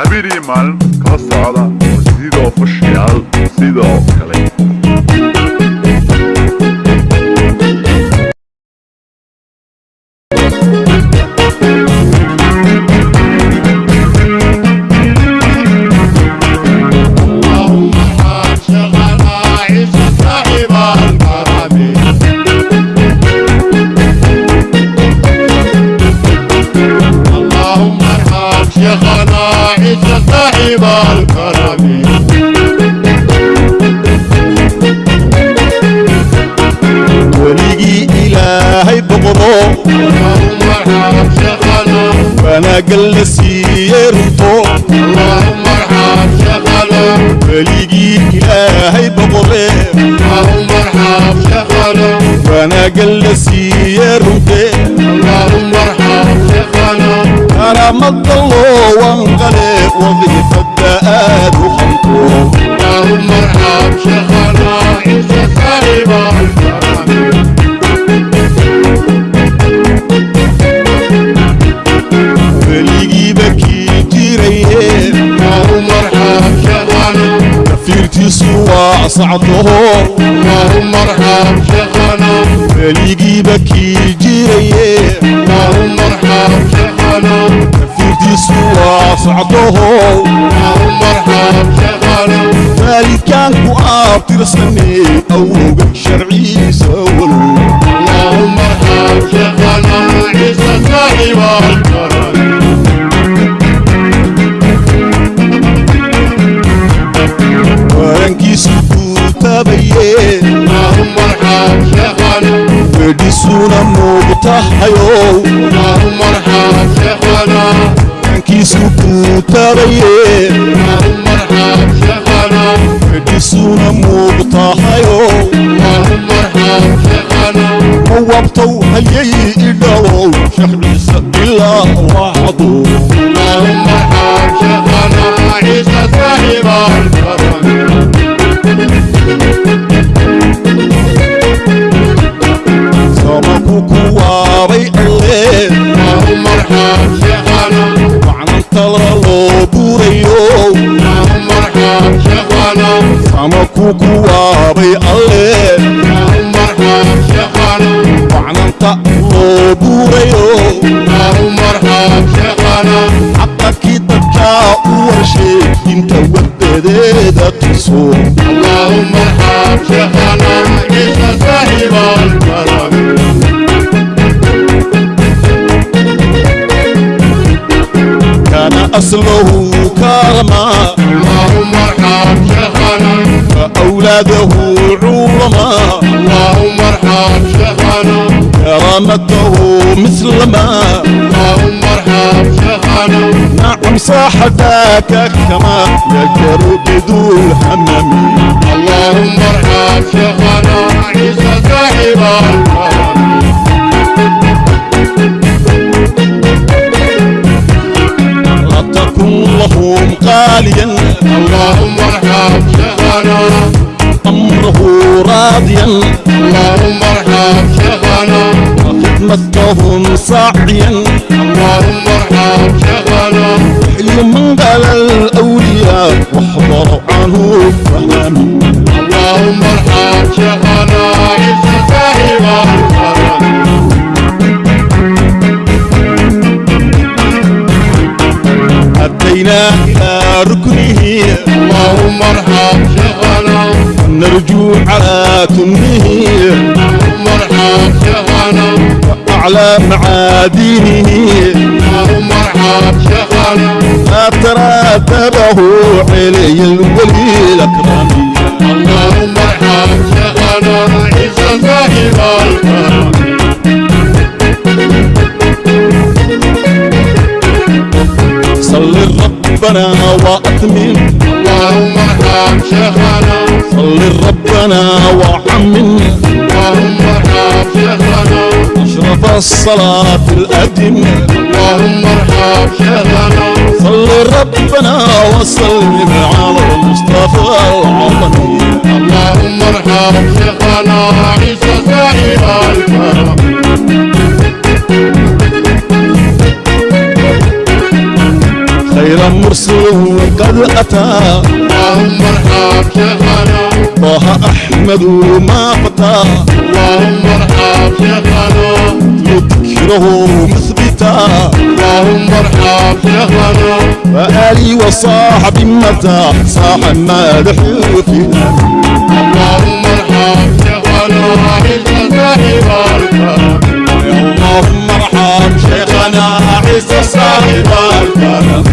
habeenii maalin kala socda sidoo fashiyaal sidoo kale siiyey runto اللهم ارحم شيخنا weligii ilaahay boqore اللهم ارحم wanaagal la siiyey runte اللهم ارحم شيخنا karaamada loo wanqale wadiifada aad sacdoho اللهم ارحم شيخنا weligiiba kii jiraye اللهم ارحم شيخنا kafiirtiisu waa sacdoho اللهم ارحم شيخنا waalidkaan ku aabtirsanee awowga sharciisa walow اللهم ارحم شيخنا عيسى صاحب الكرم wedhisuuna muugtahayow اللهم ارحم شيخنا ciise ilaa wacdu اللهم maclinta loo buurayo sama ku kuwaabay alle maclinta loo buurayo xaqakii dadkaa u warsheey inta wadadee aslahu kaalma اللهم ارحم شيخنا. فأولاده علماء اللهم ارحم شيخنا. كرامته مثل ما اللهم ارحم شيخنا. نعم صاحبك كما يجر بدو الهمم اللهم غاليا. اللهم ارحم شيخنا أمره راضيا. اللهم ارحم شيخنا وخدمتهم ساعيا. اللهم ارحم شيخنا من قال الأولياء واحضروا عنه فهمي اللهم ارحم إلى ركنه اللهم ارحم شيخنا نرجو على كنه اللهم ارحم شيخنا أعلى معادينه اللهم ارحم شيخنا تراتبه علي الولي الأكرم اللهم ارحم شيخنا عيسى صاحب ربنا وأتمم اللهم ارحم شيخنا صل ربنا وحمم اللهم ارحم شيخنا أشرف الصلاة الأدم اللهم ارحم شيخنا صل ربنا وسلم على المصطفى العظيم. اللهم ارحم شيخنا عيسى مرسل قد أتى. اللهم ارحم شيخنا طه أحمد ما فتى اللهم ارحم شيخنا يذكره مثبتا. اللهم ارحم شيخنا وآلي وصاحب متى. صاح مالح فينا اللهم ارحم شيخنا عيسى صاحب اللهم ارحم شيخنا عيسى صاحب الكرم